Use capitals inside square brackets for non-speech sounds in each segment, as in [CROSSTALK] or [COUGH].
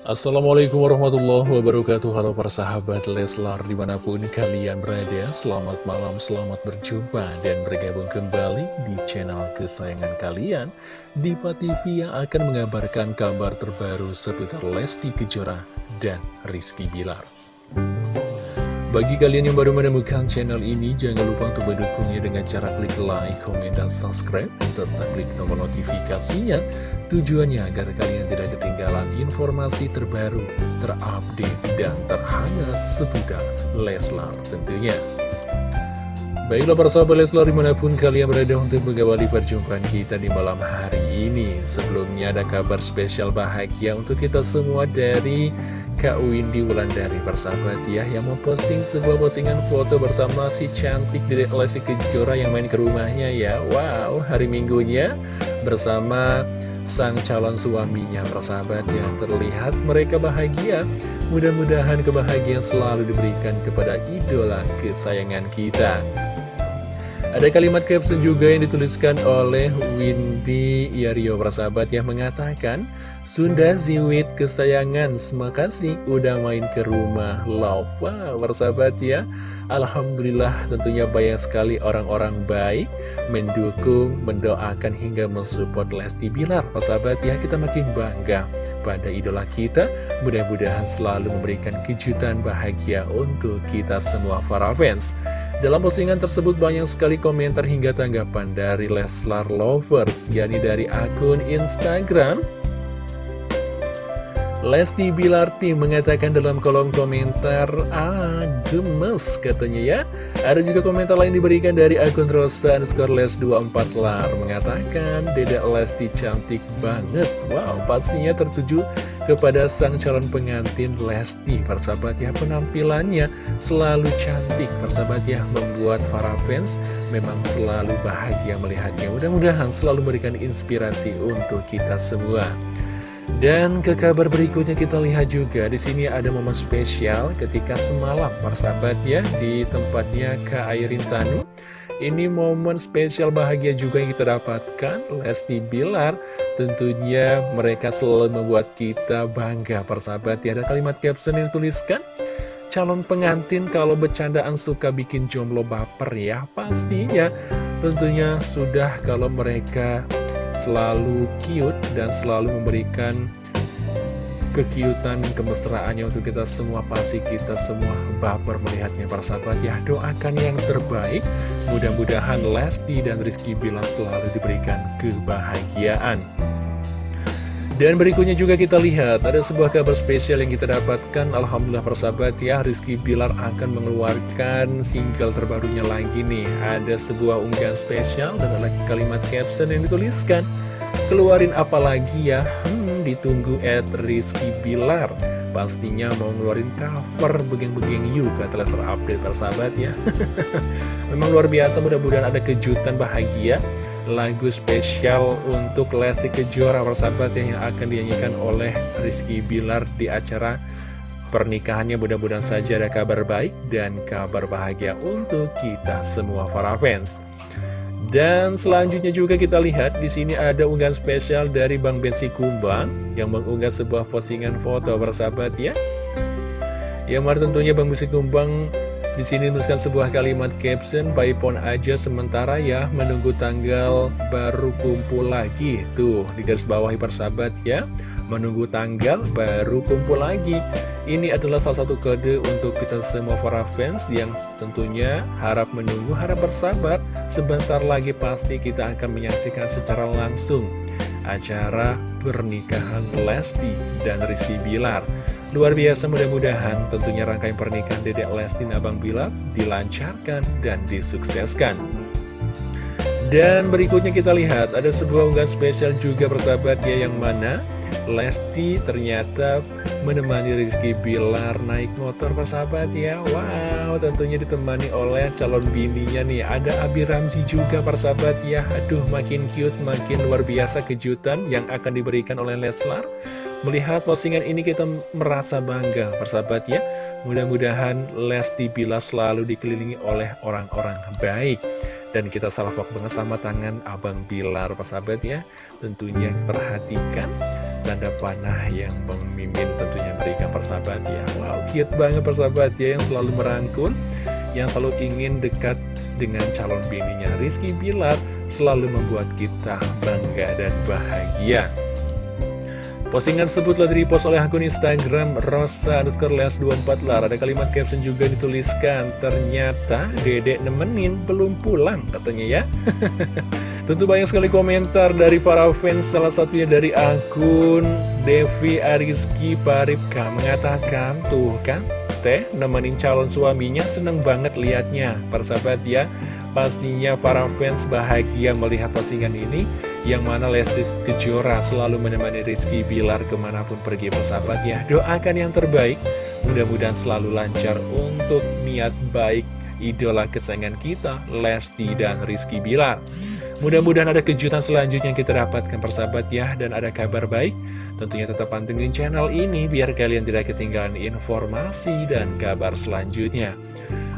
Assalamualaikum warahmatullahi wabarakatuh. Halo para sahabat Leslar di mana pun kalian berada. Selamat malam, selamat berjumpa dan bergabung kembali di channel kesayangan kalian. Diva TV yang akan mengabarkan kabar terbaru seputar Lesti Kejora dan Rizky Bilar bagi kalian yang baru menemukan channel ini, jangan lupa untuk mendukungnya dengan cara klik like, komen, dan subscribe, serta klik tombol notifikasinya. Tujuannya agar kalian tidak ketinggalan informasi terbaru, terupdate, dan terhangat seputar Leslar tentunya. Baiklah para sahabat Leslar di mana pun kalian berada untuk mengawali perjumpaan kita di malam hari ini. Sebelumnya ada kabar spesial bahagia untuk kita semua dari Kak Windy Wulandari persahabat ya Yang memposting sebuah postingan foto bersama si cantik dari Lesti Kejora yang main ke rumahnya ya. Wow hari minggunya bersama sang calon suaminya persahabat ya. Terlihat mereka bahagia. Mudah-mudahan kebahagiaan selalu diberikan kepada idola kesayangan kita ada kalimat caption juga yang dituliskan oleh Windy Yario persahabat yang mengatakan Sunda Ziwit kesayangan, kasih udah main ke rumah Love. Wow persahabat ya. Alhamdulillah tentunya banyak sekali orang-orang baik Mendukung, mendoakan hingga mensupport Lesti Bilar. Persahabat ya kita makin bangga pada idola kita. Mudah-mudahan selalu memberikan kejutan bahagia untuk kita semua para fans dalam postingan tersebut banyak sekali komentar hingga tanggapan dari Leslar Lovers, yakni dari akun Instagram. Lesti Bilarti mengatakan dalam kolom komentar, ah gemes katanya ya. Ada juga komentar lain diberikan dari akun Rosa underscore les 24 lar mengatakan, Dede Lesti cantik banget. Wow, pastinya tertuju kepada sang calon pengantin Lesti. Persahabat ya, penampilannya selalu cantik. Persahabat ya, membuat para fans memang selalu bahagia melihatnya. Mudah-mudahan selalu memberikan inspirasi untuk kita semua. Dan ke kabar berikutnya kita lihat juga di sini ada momen spesial ketika semalam persahabat ya di tempatnya Kak Airin Tanu. Ini momen spesial bahagia juga yang kita dapatkan Lesti Bilar. Tentunya mereka selalu membuat kita bangga persahabat ya. Ada kalimat caption yang dituliskan calon pengantin kalau bercandaan suka bikin jomblo baper ya pastinya. Tentunya sudah kalau mereka selalu cute dan selalu memberikan kekiutan kemesraannya untuk kita semua pasti kita semua baper melihatnya. Para sahabat ya doakan yang terbaik. Mudah-mudahan Lesti dan Rizky Bila selalu diberikan kebahagiaan dan berikutnya juga kita lihat ada sebuah kabar spesial yang kita dapatkan. Alhamdulillah persahabat ya Rizky Bilar akan mengeluarkan single terbarunya lagi nih. Ada sebuah unggahan spesial dan ada kalimat caption yang dituliskan. Keluarin apa lagi ya? Hmm, ditunggu at Rizky Bilar. Pastinya mau ngeluarin cover begeng-begeng yuk kata Lester Update persahabat ya. [LAUGHS] Memang luar biasa mudah-mudahan ada kejutan bahagia lagu spesial untuk Lesti Kejora persahabat yang akan dinyanyikan oleh Rizky Bilar di acara pernikahannya mudah-mudahan saja ada kabar baik dan kabar bahagia untuk kita semua para fans. Dan selanjutnya juga kita lihat di sini ada unggahan spesial dari Bang Bensi Kumbang yang mengunggah sebuah postingan foto persahabat ya. Yang mana tentunya Bang Bensi Kumbang di sini menuliskan sebuah kalimat caption, pon aja sementara ya, menunggu tanggal baru kumpul lagi. Tuh, di garis bawahi persahabat ya, menunggu tanggal baru kumpul lagi. Ini adalah salah satu kode untuk kita semua para fans yang tentunya harap menunggu, harap bersabar. Sebentar lagi pasti kita akan menyaksikan secara langsung acara pernikahan Lesti dan Rizky Bilar. Luar biasa mudah-mudahan tentunya rangkaian pernikahan Dedek Lesti dan Abang Bilar dilancarkan dan disukseskan. Dan berikutnya kita lihat ada sebuah unggahan spesial juga persahabat ya yang mana Lesti ternyata menemani Rizky Bilar naik motor persahabat ya Wow tentunya ditemani oleh calon bininya nih Ada Abi Ramzi juga persahabat ya Aduh makin cute makin luar biasa kejutan yang akan diberikan oleh Leslar Melihat postingan ini kita merasa bangga, persahabat ya. Mudah-mudahan Lesti Bila selalu dikelilingi oleh orang-orang baik. Dan kita salafok banget sama tangan Abang Bilar, persahabat ya. Tentunya perhatikan dan ada panah yang pemimpin tentunya berikan persahabat ya. Wow, cute banget persahabat ya yang selalu merangkul Yang selalu ingin dekat dengan calon bininya. Rizky Bilar Selalu membuat kita bangga dan bahagia. Postingan tersebut telah di-repost oleh akun Instagram Rosa underscore les 24 lar. Ada kalimat caption juga dituliskan Ternyata dedek nemenin belum pulang katanya ya [LAUGHS] Tentu banyak sekali komentar dari para fans Salah satunya dari akun Devi Ariski Paripka. Mengatakan tuh kan Teh nemenin calon suaminya seneng banget liatnya. Persahabat ya Pastinya para fans bahagia melihat postingan ini Yang mana Lesis Kejora selalu menemani Rizky Bilar ke mana pun pergi. Persahabat ya Doakan yang terbaik. Mudah-mudahan selalu lancar untuk niat baik idola kesayangan kita Lesti dan Rizky Bilar Mudah-mudahan ada kejutan selanjutnya yang kita dapatkan persahabat ya Dan ada kabar baik Tentunya tetap pantengin channel ini biar kalian tidak ketinggalan informasi dan kabar selanjutnya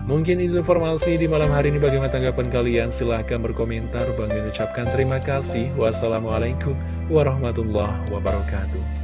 Mungkin itu informasi di malam hari ini bagaimana tanggapan kalian? Silahkan berkomentar. Bang mengucapkan terima kasih. Wassalamualaikum warahmatullahi wabarakatuh.